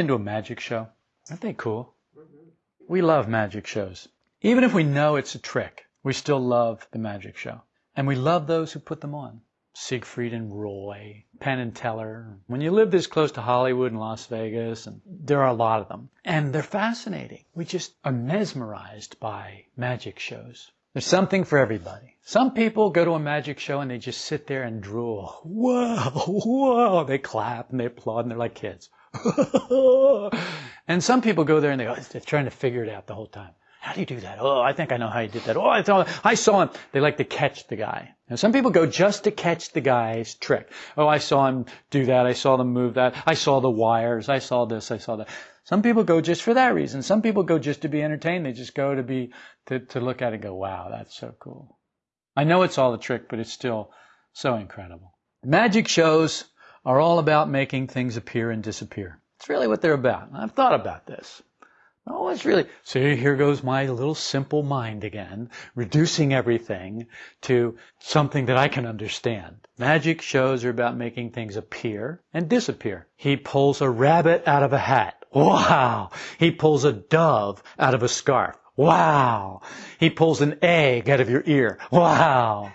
Been to a magic show? Aren't they cool? We love magic shows. Even if we know it's a trick, we still love the magic show. And we love those who put them on. Siegfried and Roy, Penn and Teller. When you live this close to Hollywood and Las Vegas, and there are a lot of them. And they're fascinating. We just are mesmerized by magic shows. There's something for everybody. Some people go to a magic show and they just sit there and drool. Whoa, whoa. They clap and they applaud and they're like kids. and some people go there and they go, they're trying to figure it out the whole time. How do you do that? Oh, I think I know how you did that. Oh, I saw, I saw him. They like to catch the guy. Now, some people go just to catch the guy's trick. Oh, I saw him do that. I saw them move that. I saw the wires. I saw this. I saw that. Some people go just for that reason. Some people go just to be entertained. They just go to be, to, to look at it and go, wow, that's so cool. I know it's all a trick, but it's still so incredible. Magic shows are all about making things appear and disappear. It's really what they're about. I've thought about this. Oh, it's really, see, here goes my little simple mind again, reducing everything to something that I can understand. Magic shows are about making things appear and disappear. He pulls a rabbit out of a hat. Wow. He pulls a dove out of a scarf. Wow. He pulls an egg out of your ear. Wow.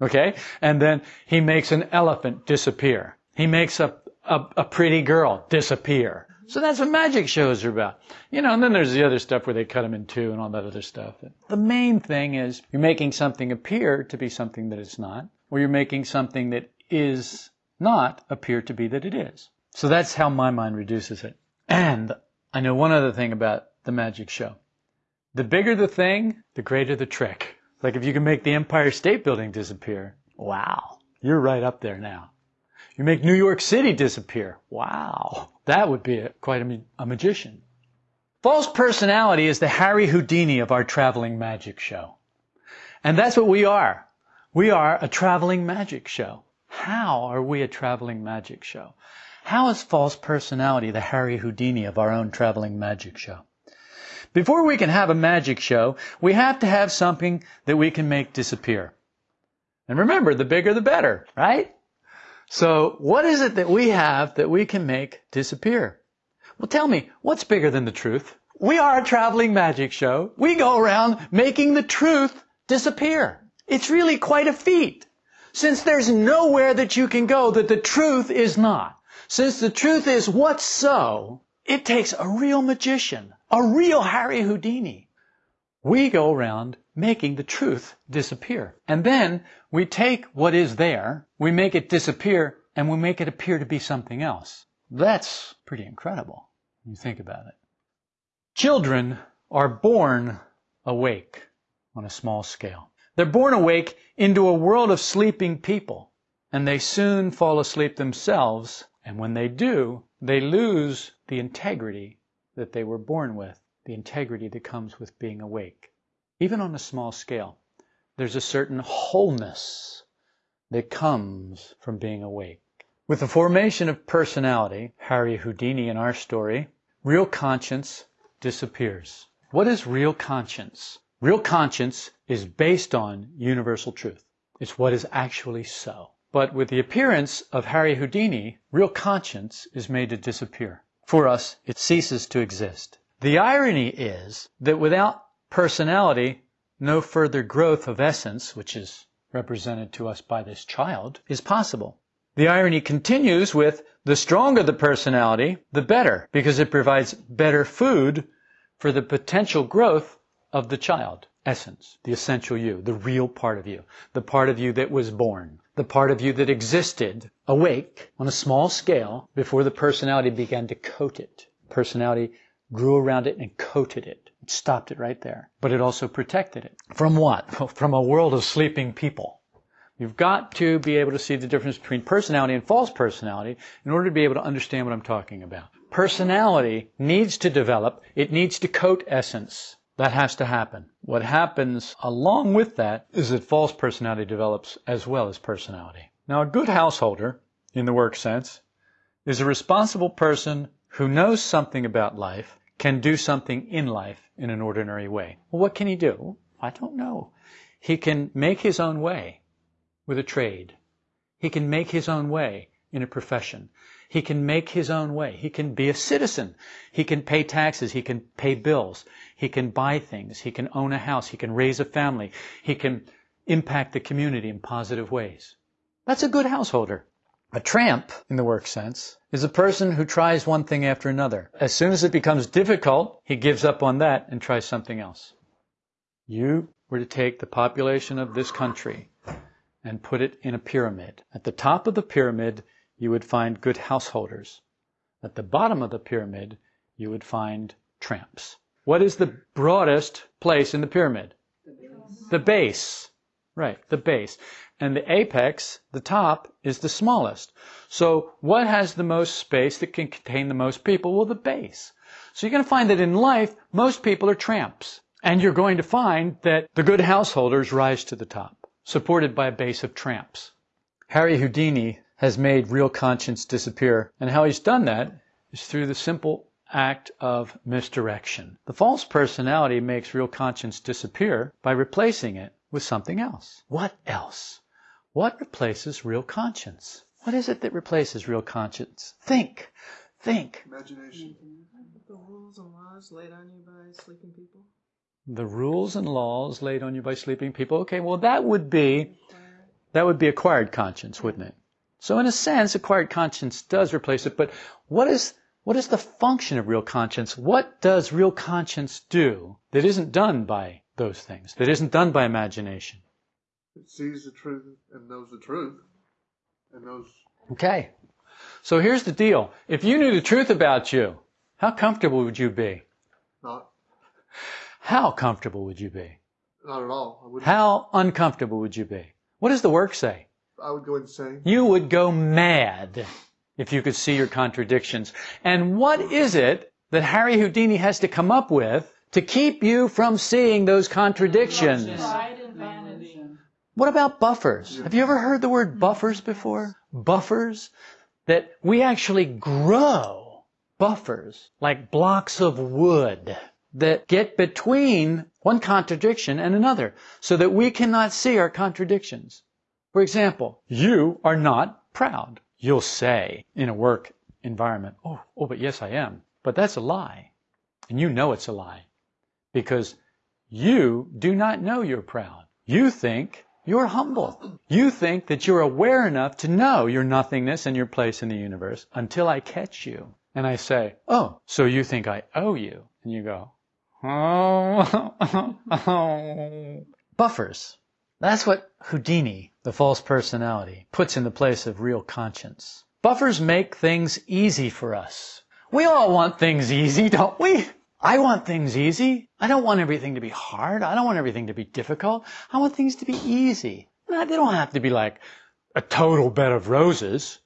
Okay? And then he makes an elephant disappear. He makes a, a, a pretty girl disappear. So that's what magic shows are about. You know, and then there's the other stuff where they cut them in two and all that other stuff. The main thing is you're making something appear to be something that it's not, or you're making something that is not appear to be that it is. So that's how my mind reduces it. And I know one other thing about the magic show. The bigger the thing, the greater the trick. Like if you can make the Empire State Building disappear, wow, you're right up there now. You make New York City disappear. Wow. That would be a, quite a, a magician. False personality is the Harry Houdini of our traveling magic show. And that's what we are. We are a traveling magic show. How are we a traveling magic show? How is false personality the Harry Houdini of our own traveling magic show? Before we can have a magic show, we have to have something that we can make disappear. And remember, the bigger the better, right? So what is it that we have that we can make disappear? Well, tell me, what's bigger than the truth? We are a traveling magic show. We go around making the truth disappear. It's really quite a feat. Since there's nowhere that you can go that the truth is not. Since the truth is what's so, it takes a real magician, a real Harry Houdini. We go around making the truth disappear. And then we take what is there, we make it disappear, and we make it appear to be something else. That's pretty incredible when you think about it. Children are born awake on a small scale. They're born awake into a world of sleeping people, and they soon fall asleep themselves, and when they do, they lose the integrity that they were born with, the integrity that comes with being awake. Even on a small scale, there's a certain wholeness that comes from being awake. With the formation of personality, Harry Houdini in our story, real conscience disappears. What is real conscience? Real conscience is based on universal truth. It's what is actually so. But with the appearance of Harry Houdini, real conscience is made to disappear. For us, it ceases to exist. The irony is that without personality, no further growth of essence, which is represented to us by this child, is possible. The irony continues with the stronger the personality, the better, because it provides better food for the potential growth of the child essence, the essential you, the real part of you, the part of you that was born, the part of you that existed awake on a small scale before the personality began to coat it. Personality grew around it and coated it. It stopped it right there. But it also protected it. From what? From a world of sleeping people. You've got to be able to see the difference between personality and false personality in order to be able to understand what I'm talking about. Personality needs to develop. It needs to coat essence. That has to happen. What happens along with that is that false personality develops as well as personality. Now, a good householder, in the work sense, is a responsible person who knows something about life can do something in life in an ordinary way. Well, what can he do? I don't know. He can make his own way with a trade. He can make his own way in a profession. He can make his own way. He can be a citizen. He can pay taxes. He can pay bills. He can buy things. He can own a house. He can raise a family. He can impact the community in positive ways. That's a good householder. A tramp, in the work sense, is a person who tries one thing after another. As soon as it becomes difficult, he gives up on that and tries something else. You were to take the population of this country and put it in a pyramid. At the top of the pyramid, you would find good householders. At the bottom of the pyramid, you would find tramps. What is the broadest place in the pyramid? The base. Right, the base. And the apex, the top, is the smallest. So what has the most space that can contain the most people? Well, the base. So you're going to find that in life, most people are tramps. And you're going to find that the good householders rise to the top, supported by a base of tramps. Harry Houdini has made real conscience disappear. And how he's done that is through the simple act of misdirection. The false personality makes real conscience disappear by replacing it with something else. What else? What replaces real conscience? What is it that replaces real conscience? Think. Think. Imagination. The rules and laws laid on you by sleeping people. The rules and laws laid on you by sleeping people. Okay, well that would be that would be acquired conscience, wouldn't it? So in a sense, acquired conscience does replace it, but what is what is the function of real conscience? What does real conscience do that isn't done by those things, that isn't done by imagination? It sees the truth and knows the truth and knows Okay. So here's the deal. If you knew the truth about you, how comfortable would you be? not How comfortable would you be? not at all. I How uncomfortable would you be? What does the work say? I would go insane. You would go mad if you could see your contradictions. And what is it that Harry Houdini has to come up with to keep you from seeing those contradictions? Pride and vanity. What about buffers? Have you ever heard the word buffers before? Buffers? That we actually grow buffers like blocks of wood that get between one contradiction and another so that we cannot see our contradictions. For example, you are not proud. You'll say in a work environment, oh, oh, but yes, I am. But that's a lie. And you know it's a lie because you do not know you're proud. You think you're humble. You think that you're aware enough to know your nothingness and your place in the universe until I catch you. And I say, oh, so you think I owe you? And you go, oh, buffers. That's what Houdini, the false personality, puts in the place of real conscience. Buffers make things easy for us. We all want things easy, don't we? I want things easy. I don't want everything to be hard. I don't want everything to be difficult. I want things to be easy. No, they don't have to be like a total bed of roses.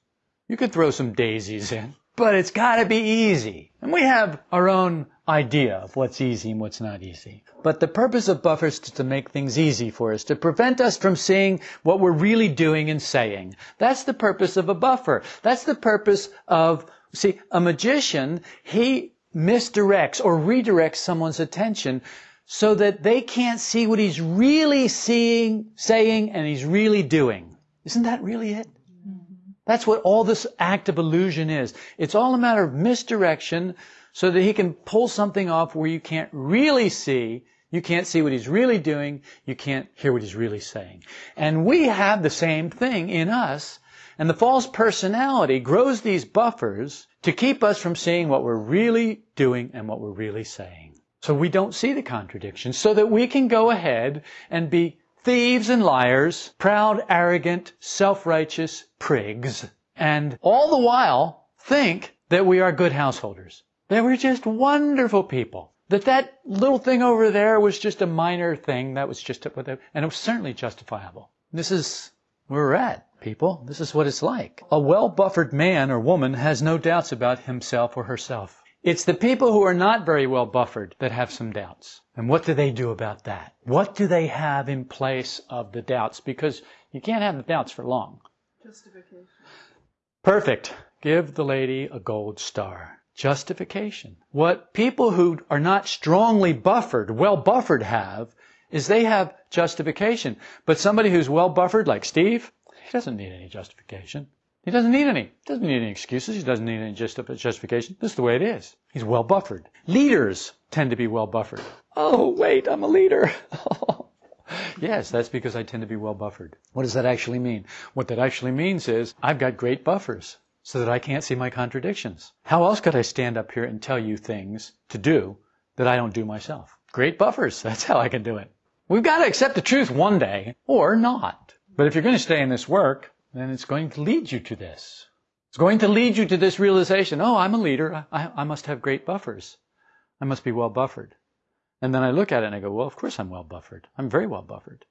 You could throw some daisies in, but it's gotta be easy. And we have our own idea of what's easy and what's not easy. But the purpose of buffers is to make things easy for us, to prevent us from seeing what we're really doing and saying. That's the purpose of a buffer. That's the purpose of, see, a magician, he misdirects or redirects someone's attention so that they can't see what he's really seeing, saying, and he's really doing. Isn't that really it? That's what all this act of illusion is. It's all a matter of misdirection so that he can pull something off where you can't really see, you can't see what he's really doing, you can't hear what he's really saying. And we have the same thing in us, and the false personality grows these buffers to keep us from seeing what we're really doing and what we're really saying. So we don't see the contradictions, so that we can go ahead and be thieves and liars, proud, arrogant, self-righteous prigs, and all the while think that we are good householders. That we're just wonderful people. That that little thing over there was just a minor thing. That was just, and it was certainly justifiable. This is where we're at, people. This is what it's like. A well-buffered man or woman has no doubts about himself or herself. It's the people who are not very well buffered that have some doubts. And what do they do about that? What do they have in place of the doubts? Because you can't have the doubts for long. Justification. Perfect. Give the lady a gold star. Justification. What people who are not strongly buffered, well buffered have, is they have justification. But somebody who's well buffered, like Steve, he doesn't need any justification. He doesn't need any. He doesn't need any excuses. He doesn't need any just- justification. This is the way it is. He's well buffered. Leaders tend to be well buffered. Oh, wait, I'm a leader. yes, that's because I tend to be well buffered. What does that actually mean? What that actually means is I've got great buffers so that I can't see my contradictions. How else could I stand up here and tell you things to do that I don't do myself? Great buffers. That's how I can do it. We've got to accept the truth one day or not. But if you're going to stay in this work, then it's going to lead you to this. It's going to lead you to this realization, oh, I'm a leader. I, I must have great buffers. I must be well buffered. And then I look at it and I go, well, of course I'm well buffered. I'm very well buffered.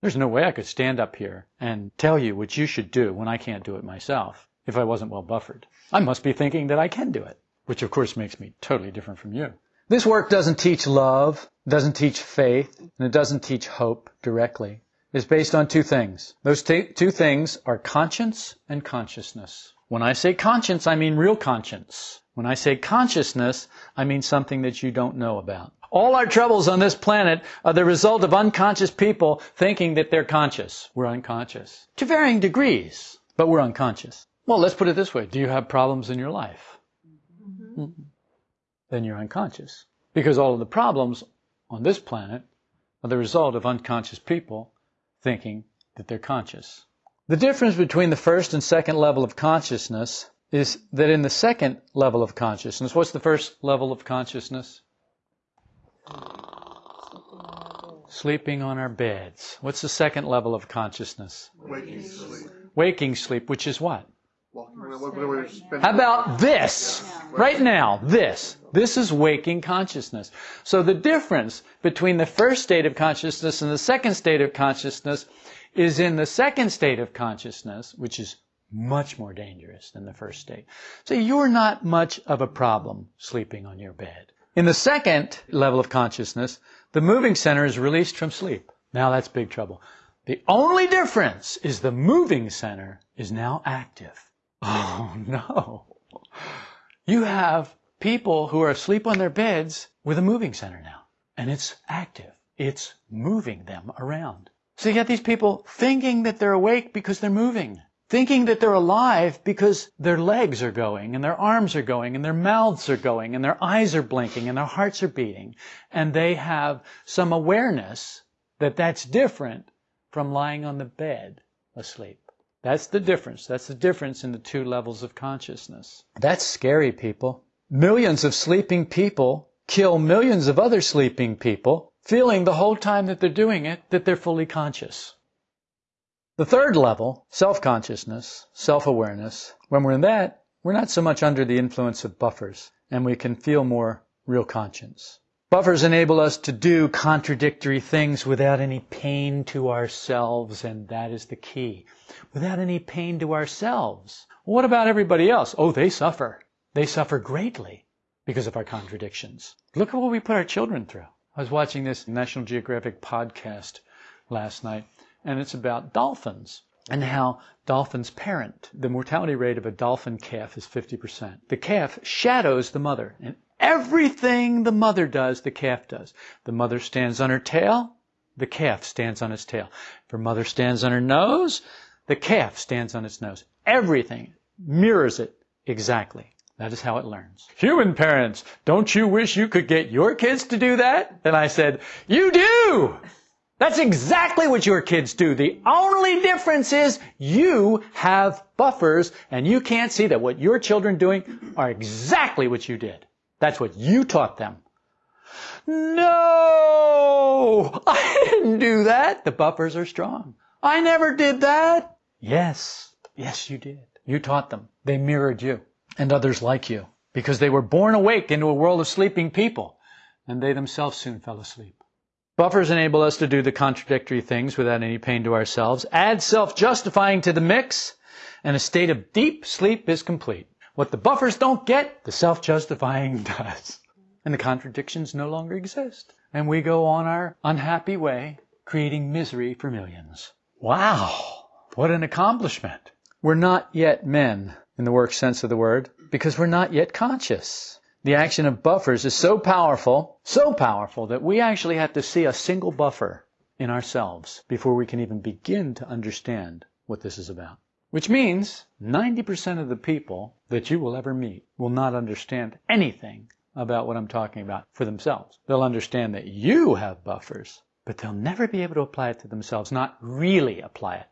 There's no way I could stand up here and tell you what you should do when I can't do it myself if I wasn't well buffered. I must be thinking that I can do it, which of course makes me totally different from you. This work doesn't teach love, doesn't teach faith, and it doesn't teach hope directly. It's based on two things. Those t- two things are conscience and consciousness. When I say conscience, I mean real conscience. When I say consciousness, I mean something that you don't know about. All our troubles on this planet are the result of unconscious people thinking that they're conscious. We're unconscious. To varying degrees, but we're unconscious. Well, let's put it this way. Do you have problems in your life? Mm-hmm. Then you're unconscious. Because all of the problems on this planet are the result of unconscious people thinking that they're conscious. The difference between the first and second level of consciousness is that in the second level of consciousness, what's the first level of consciousness? Sleeping on our beds. What's the second level of consciousness? Waking sleep. Waking sleep, which is what? How about this? Right now, this. This is waking consciousness. So the difference between the first state of consciousness and the second state of consciousness is in the second state of consciousness, which is much more dangerous than the first state. So you're not much of a problem sleeping on your bed. In the second level of consciousness, the moving center is released from sleep. Now that's big trouble. The only difference is the moving center is now active. Oh no. You have people who are asleep on their beds with a moving center now. And it's active. It's moving them around. So you get these people thinking that they're awake because they're moving. Thinking that they're alive because their legs are going and their arms are going and their mouths are going and their eyes are blinking and their hearts are beating. And they have some awareness that that's different from lying on the bed asleep. That's the difference. That's the difference in the two levels of consciousness. That's scary, people. Millions of sleeping people kill millions of other sleeping people, feeling the whole time that they're doing it that they're fully conscious. The third level, self-consciousness, self-awareness, when we're in that, we're not so much under the influence of buffers, and we can feel more real conscience. Buffers enable us to do contradictory things without any pain to ourselves, and that is the key. Without any pain to ourselves. What about everybody else? Oh, they suffer. They suffer greatly because of our contradictions. Look at what we put our children through. I was watching this National Geographic podcast last night, and it's about dolphins and how dolphins parent. The mortality rate of a dolphin calf is 50%. The calf shadows the mother, and everything the mother does, the calf does. The mother stands on her tail, the calf stands on its tail. If her mother stands on her nose, the calf stands on its nose. Everything mirrors it exactly. That is how it learns. Human parents, don't you wish you could get your kids to do that? And I said, you do! That's exactly what your kids do. The only difference is you have buffers and you can't see that what your children doing are exactly what you did. That's what you taught them. No! I didn't do that. The buffers are strong. I never did that. Yes. Yes, you did. You taught them. They mirrored you and others like you because they were born awake into a world of sleeping people and they themselves soon fell asleep. Buffers enable us to do the contradictory things without any pain to ourselves. Add self-justifying to the mix and a state of deep sleep is complete. What the buffers don't get, the self-justifying does. And the contradictions no longer exist. And we go on our unhappy way, creating misery for millions. Wow! What an accomplishment. We're not yet men in the work sense of the word because we're not yet conscious. The action of buffers is so powerful, so powerful that we actually have to see a single buffer in ourselves before we can even begin to understand what this is about. Which means 90% of the people that you will ever meet will not understand anything about what I'm talking about for themselves. They'll understand that you have buffers, but they'll never be able to apply it to themselves, not really apply it.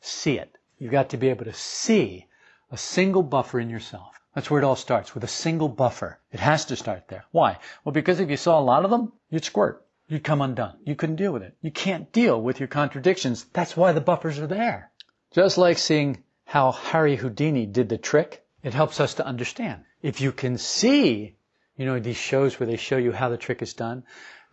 See it. You've got to be able to see a single buffer in yourself. That's where it all starts, with a single buffer. It has to start there. Why? Well, because if you saw a lot of them, you'd squirt. You'd come undone. You couldn't deal with it. You can't deal with your contradictions. That's why the buffers are there. Just like seeing how Harry Houdini did the trick, it helps us to understand. If you can see, you know, these shows where they show you how the trick is done,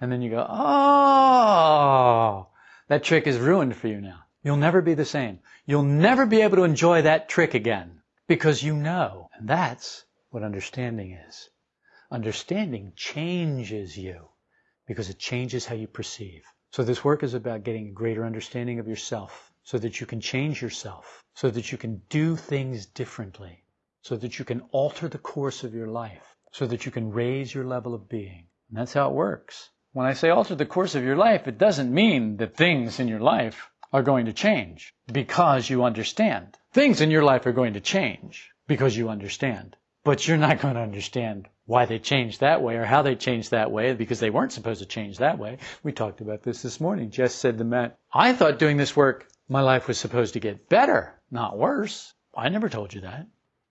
and then you go, oh, that trick is ruined for you now. You'll never be the same. You'll never be able to enjoy that trick again because you know. And that's what understanding is. Understanding changes you because it changes how you perceive. So this work is about getting a greater understanding of yourself so that you can change yourself, so that you can do things differently, so that you can alter the course of your life, so that you can raise your level of being. And that's how it works. When I say alter the course of your life, it doesn't mean that things in your life are going to change because you understand. Things in your life are going to change because you understand. But you're not going to understand why they changed that way or how they changed that way because they weren't supposed to change that way. We talked about this this morning. Jess said to Matt, I thought doing this work, my life was supposed to get better, not worse. I never told you that.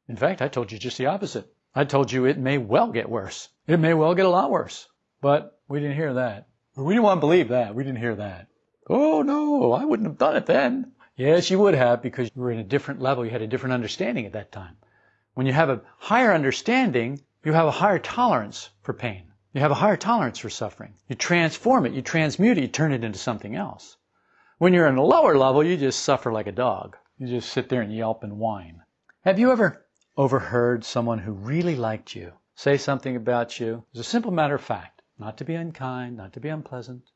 In fact, I told you just the opposite. I told you it may well get worse. It may well get a lot worse. But we didn't hear that. We didn't want to believe that. We didn't hear that. Oh no, I wouldn't have done it then. Yes, you would have because you were in a different level. You had a different understanding at that time. When you have a higher understanding, you have a higher tolerance for pain. You have a higher tolerance for suffering. You transform it, you transmute it, you turn it into something else. When you're in a lower level, you just suffer like a dog. You just sit there and yelp and whine. Have you ever overheard someone who really liked you say something about you as a simple matter of fact, not to be unkind, not to be unpleasant,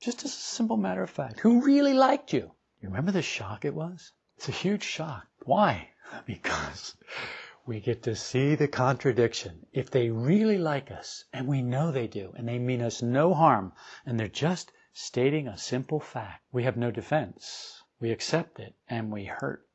just as a simple matter of fact, who really liked you? You remember the shock it was? It's a huge shock. Why? Because we get to see the contradiction. If they really like us, and we know they do, and they mean us no harm, and they're just stating a simple fact, we have no defense. We accept it, and we hurt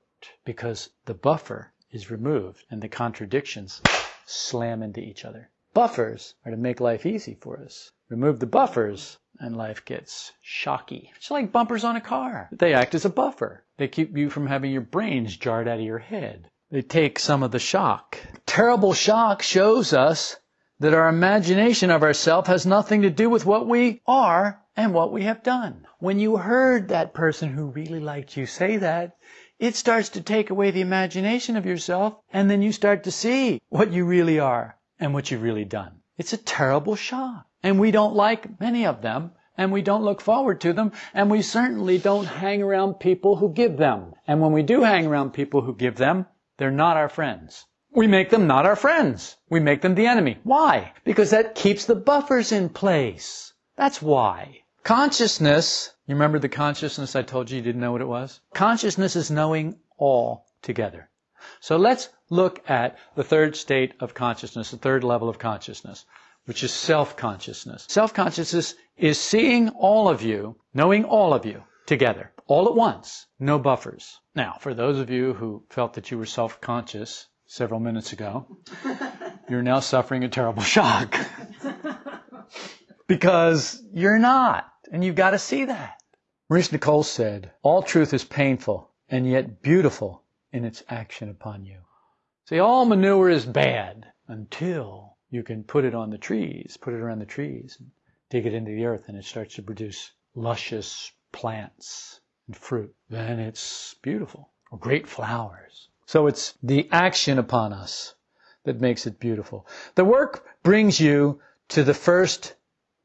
because the buffer is removed and the contradictions slam into each other. Buffers are to make life easy for us. Remove the buffers and life gets shocky. It's like bumpers on a car. They act as a buffer. They keep you from having your brains jarred out of your head. They take some of the shock. Terrible shock shows us that our imagination of ourselves has nothing to do with what we are and what we have done. When you heard that person who really liked you say that, it starts to take away the imagination of yourself, and then you start to see what you really are and what you've really done. It's a terrible shock. And we don't like many of them, and we don't look forward to them, and we certainly don't hang around people who give them. And when we do hang around people who give them, they're not our friends. We make them not our friends. We make them the enemy. Why? Because that keeps the buffers in place. That's why. Consciousness, you remember the consciousness I told you you didn't know what it was? Consciousness is knowing all together. So let's look at the third state of consciousness, the third level of consciousness which is self-consciousness. Self-consciousness is seeing all of you, knowing all of you together, all at once, no buffers. Now, for those of you who felt that you were self-conscious several minutes ago, you're now suffering a terrible shock. because you're not, and you've got to see that. Maurice Nicoll said, all truth is painful and yet beautiful in its action upon you. See, all manure is bad until you can put it on the trees, put it around the trees, and dig it into the earth, and it starts to produce luscious plants and fruit. Then it's beautiful, or great flowers. So it's the action upon us that makes it beautiful. The work brings you to the first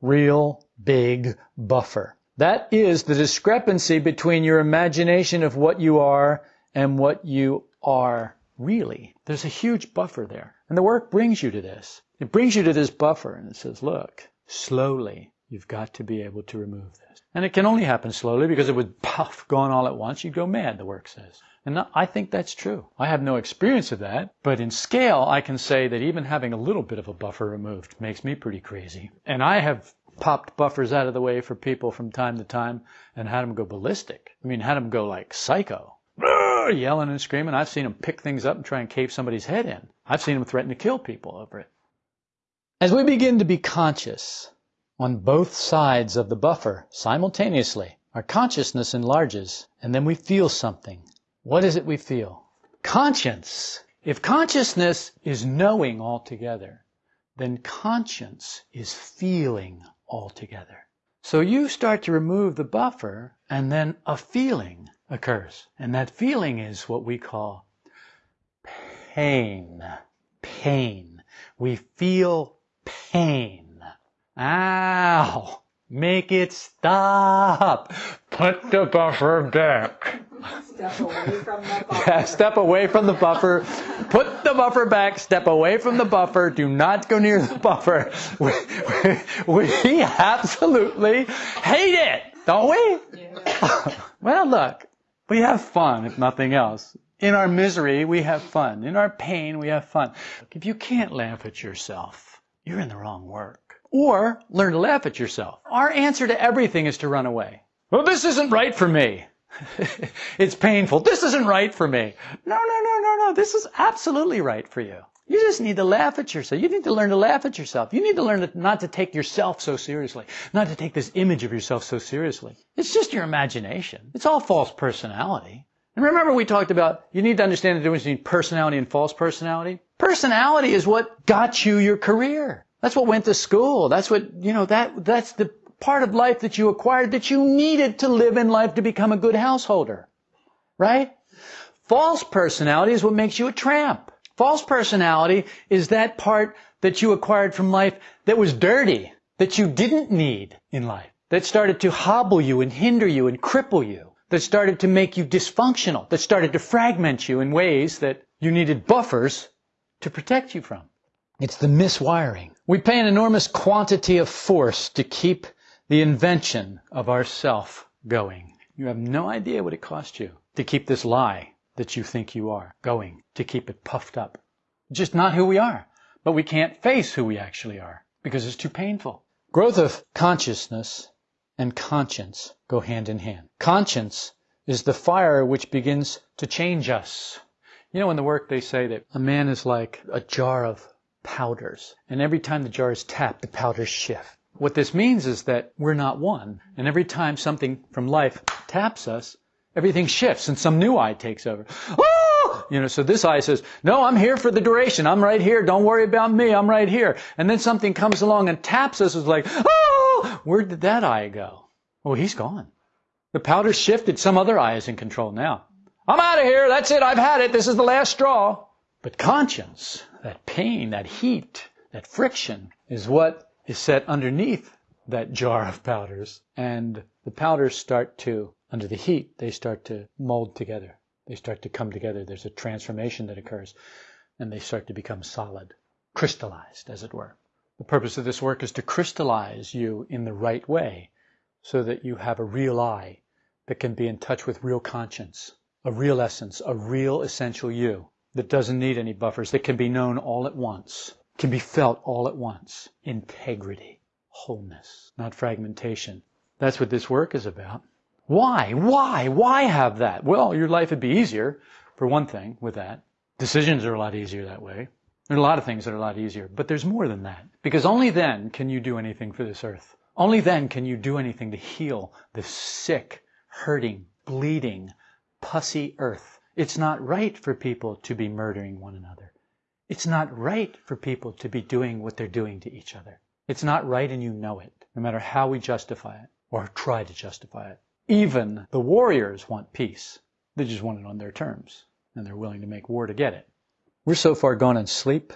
real big buffer. That is the discrepancy between your imagination of what you are and what you are really. There's a huge buffer there. And the work brings you to this. It brings you to this buffer and it says, look, slowly, you've got to be able to remove this. And it can only happen slowly because it would puff, going all at once, you'd go mad, the work says. And I think that's true. I have no experience of that, but in scale, I can say that even having a little bit of a buffer removed makes me pretty crazy. And I have popped buffers out of the way for people from time to time and had them go ballistic. I mean, had them go like psycho. Oh, yelling and screaming. I've seen them pick things up and try and cave somebody's head in. I've seen them threaten to kill people over it. As we begin to be conscious on both sides of the buffer simultaneously, our consciousness enlarges and then we feel something. What is it we feel? Conscience. If consciousness is knowing altogether, then conscience is feeling altogether. So you start to remove the buffer and then a feeling occurs. And that feeling is what we call pain. Pain. We feel pain. Ow! Make it stop. Put the buffer back. Step away from the buffer. Yeah, step away from the buffer. Put the buffer back. Step away from the buffer. Do not go near the buffer. We, we, we absolutely hate it, don't we? Yeah. well, look, we have fun, if nothing else. In our misery, we have fun. In our pain, we have fun. If you can't laugh at yourself, you're in the wrong work. Or learn to laugh at yourself. Our answer to everything is to run away. Well, this isn't right for me. it's painful. This isn't right for me. No, no, no, no, no. This is absolutely right for you. You just need to laugh at yourself. You need to learn to laugh at yourself. You need to learn not to take yourself so seriously, not to take this image of yourself so seriously. It's just your imagination. It's all false personality. And remember we talked about you need to understand the difference between personality and false personality. Personality is what got you your career. That's what went to school. That's what, you know, that, that's the part of life that you acquired that you needed to live in life to become a good householder. Right? False personality is what makes you a tramp. False personality is that part that you acquired from life that was dirty, that you didn't need in life, that started to hobble you and hinder you and cripple you, that started to make you dysfunctional, that started to fragment you in ways that you needed buffers to protect you from. It's the miswiring. We pay an enormous quantity of force to keep the invention of ourself going. You have no idea what it costs you to keep this lie that you think you are going, to keep it puffed up. Just not who we are. But we can't face who we actually are because it's too painful. Growth of consciousness and conscience go hand in hand. Conscience is the fire which begins to change us. You know, in the work they say that a man is like a jar of powders, and every time the jar is tapped, the powders shift. What this means is that we're not one, and every time something from life taps us, everything shifts and some new I takes over. Oh! You know, so this I says, no, I'm here for the duration. I'm right here. Don't worry about me. I'm right here. And then something comes along and taps us. It's like, oh, where did that I go? Oh, he's gone. The powder shifted. Some other I is in control now. I'm out of here. That's it. I've had it. This is the last straw. But conscience, that pain, that heat, that friction is what is set underneath that jar of powders. And the powders start to, under the heat, they start to mold together. They start to come together. There's a transformation that occurs and they start to become solid, crystallized, as it were. The purpose of this work is to crystallize you in the right way so that you have a real I that can be in touch with real conscience, a real essence, a real essential you that doesn't need any buffers, that can be known all at once, can be felt all at once. Integrity, wholeness, not fragmentation. That's what this work is about. Why? Why? Why have that? Well, your life would be easier, for one thing, with that. Decisions are a lot easier that way. There are a lot of things that are a lot easier, but there's more than that. Because only then can you do anything for this earth. Only then can you do anything to heal the sick, hurting, bleeding, pussy earth. It's not right for people to be murdering one another. It's not right for people to be doing what they're doing to each other. It's not right and you know it, no matter how we justify it or try to justify it. Even the warriors want peace. They just want it on their terms and they're willing to make war to get it. We're so far gone in sleep,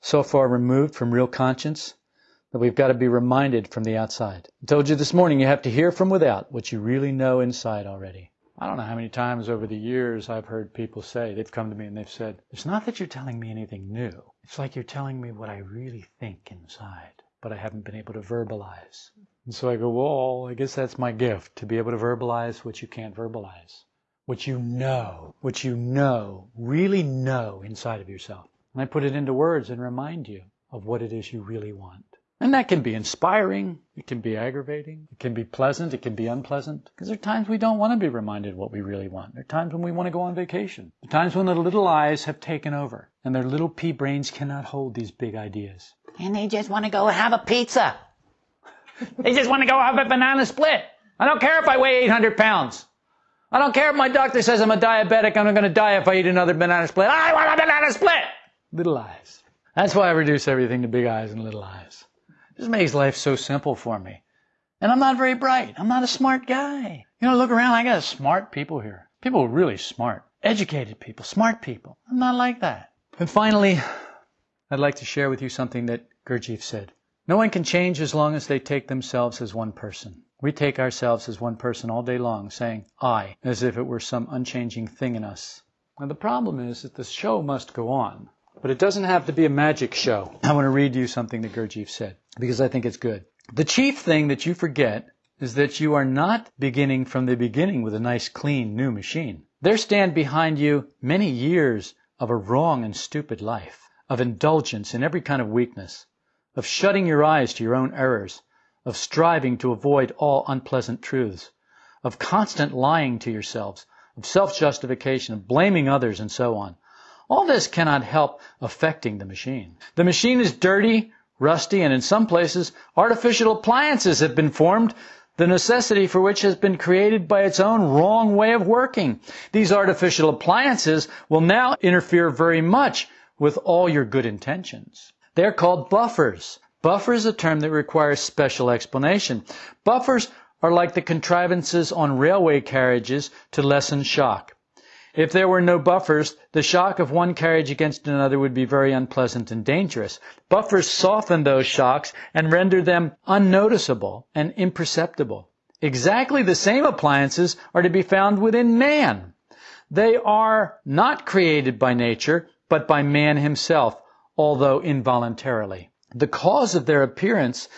so far removed from real conscience that we've got to be reminded from the outside. I told you this morning you have to hear from without what you really know inside already. I don't know how many times over the years I've heard people say, they've come to me and they've said, it's not that you're telling me anything new. It's like you're telling me what I really think inside, but I haven't been able to verbalize. And so I go, well, I guess that's my gift, to be able to verbalize what you can't verbalize. What you know, what you know, really know inside of yourself. And I put it into words and remind you of what it is you really want. And that can be inspiring. It can be aggravating. It can be pleasant. It can be unpleasant. Because there are times we don't want to be reminded what we really want. There are times when we want to go on vacation. There are times when the little I's have taken over and their little pea brains cannot hold these big ideas. And they just want to go have a pizza. they just want to go have a banana split. I don't care if I weigh 800 pounds. I don't care if my doctor says I'm a diabetic I'm going to die if I eat another banana split. I want a banana split! Little I's. That's why I reduce everything to big I's and little I's. This makes life so simple for me. And I'm not very bright. I'm not a smart guy. You know, look around. I got smart people here. People really smart. Educated people. Smart people. I'm not like that. And finally, I'd like to share with you something that Gurdjieff said. No one can change as long as they take themselves as one person. We take ourselves as one person all day long, saying I, as if it were some unchanging thing in us. Now the problem is that the show must go on. But it doesn't have to be a magic show. I want to read you something that Gurdjieff said because I think it's good. The chief thing that you forget is that you are not beginning from the beginning with a nice, clean, new machine. There stand behind you many years of a wrong and stupid life, of indulgence in every kind of weakness, of shutting your eyes to your own errors, of striving to avoid all unpleasant truths, of constant lying to yourselves, of self-justification, of blaming others, and so on. All this cannot help affecting the machine. The machine is dirty, rusty, and in some places artificial appliances have been formed, the necessity for which has been created by its own wrong way of working. These artificial appliances will now interfere very much with all your good intentions. They're called buffers. Buffer is a term that requires special explanation. Buffers are like the contrivances on railway carriages to lessen shock. If there were no buffers, the shock of one carriage against another would be very unpleasant and dangerous. Buffers soften those shocks and render them unnoticeable and imperceptible. Exactly the same appliances are to be found within man. They are not created by nature, but by man himself, although involuntarily. The cause of their appearance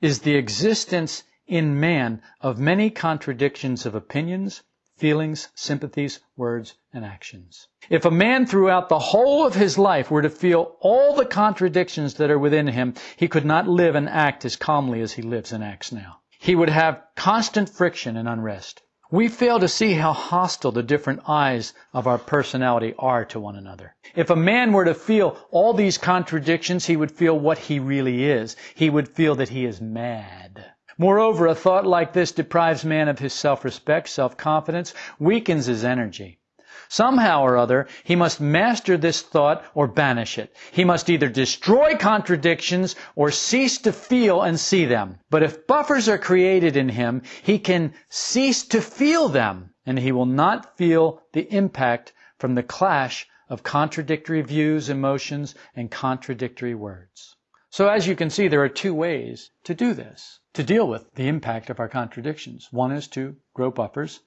is the existence in man of many contradictions of opinions, feelings, sympathies, words, and actions. If a man throughout the whole of his life were to feel all the contradictions that are within him, he could not live and act as calmly as he lives and acts now. He would have constant friction and unrest. We fail to see how hostile the different I's of our personality are to one another. If a man were to feel all these contradictions, he would feel what he really is. He would feel that he is mad. Moreover, a thought like this deprives man of his self-respect, self-confidence, weakens his energy. Somehow or other, he must master this thought or banish it. He must either destroy contradictions or cease to feel and see them. But if buffers are created in him, he can cease to feel them, and he will not feel the impact from the clash of contradictory views, emotions, and contradictory words. So as you can see, there are two ways to do this to deal with the impact of our contradictions. One is to grow buffers.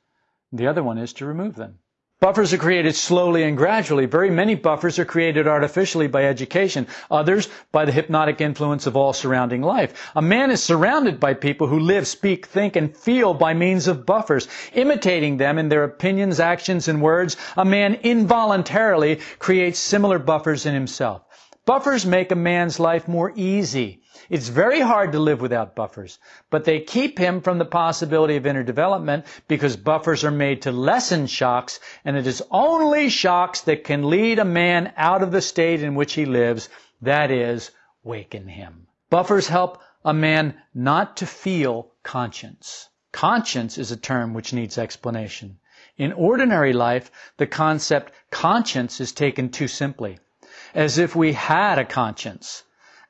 The other one is to remove them. Buffers are created slowly and gradually. Very many buffers are created artificially by education. Others by the hypnotic influence of all surrounding life. A man is surrounded by people who live, speak, think, and feel by means of buffers. Imitating them in their opinions, actions, and words, a man involuntarily creates similar buffers in himself. Buffers make a man's life more easy. It's very hard to live without buffers, but they keep him from the possibility of inner development because buffers are made to lessen shocks, and it is only shocks that can lead a man out of the state in which he lives, that is, waken him. Buffers help a man not to feel conscience. Conscience is a term which needs explanation. In ordinary life, the concept conscience is taken too simply, as if we had a conscience.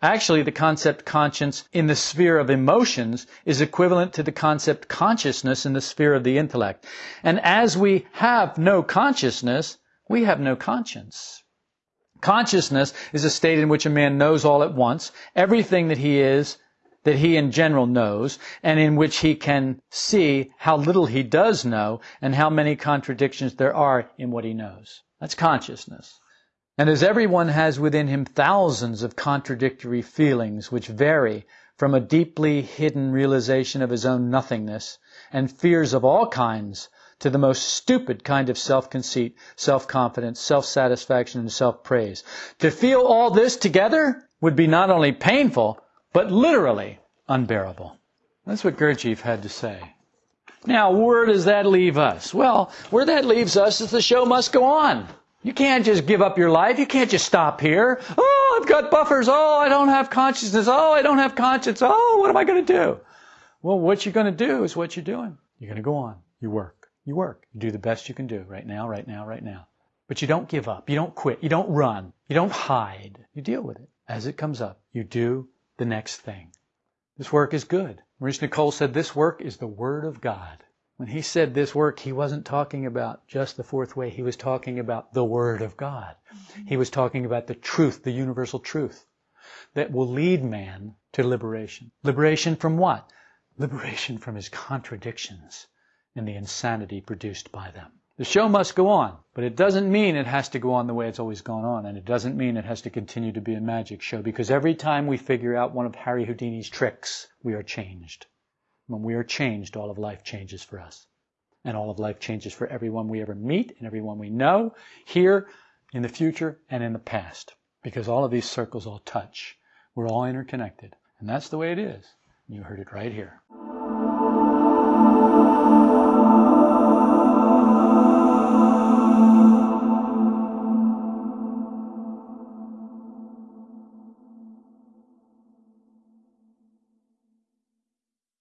Actually, the concept conscience in the sphere of emotions is equivalent to the concept consciousness in the sphere of the intellect. And as we have no consciousness, we have no conscience. Consciousness is a state in which a man knows all at once, everything that he is, that he in general knows, and in which he can see how little he does know and how many contradictions there are in what he knows. That's consciousness. And as everyone has within him thousands of contradictory feelings which vary from a deeply hidden realization of his own nothingness and fears of all kinds to the most stupid kind of self-conceit, self-confidence, self-satisfaction, and self-praise. To feel all this together would be not only painful, but literally unbearable. That's what Gurdjieff had to say. Now, where does that leave us? Well, where that leaves us is the show must go on. You can't just give up your life. You can't just stop here. Oh, I've got buffers. Oh, I don't have consciousness. Oh, I don't have conscience. Oh, what am I going to do? Well, what you're going to do is what you're doing. You're going to go on. You work. You work. You do the best you can do right now, right now, right now. But you don't give up. You don't quit. You don't run. You don't hide. You deal with it. As it comes up, you do the next thing. This work is good. Maurice Nicoll said this work is the Word of God. When he said this work, he wasn't talking about just the fourth way. He was talking about the Word of God. Mm-hmm. He was talking about the truth, the universal truth that will lead man to liberation. Liberation from what? Liberation from his contradictions and the insanity produced by them. The show must go on, but it doesn't mean it has to go on the way it's always gone on, and it doesn't mean it has to continue to be a magic show, because every time we figure out one of Harry Houdini's tricks, we are changed. When we are changed, all of life changes for us. And all of life changes for everyone we ever meet and everyone we know, here, in the future, and in the past. Because all of these circles all touch. We're all interconnected. And that's the way it is. You heard it right here.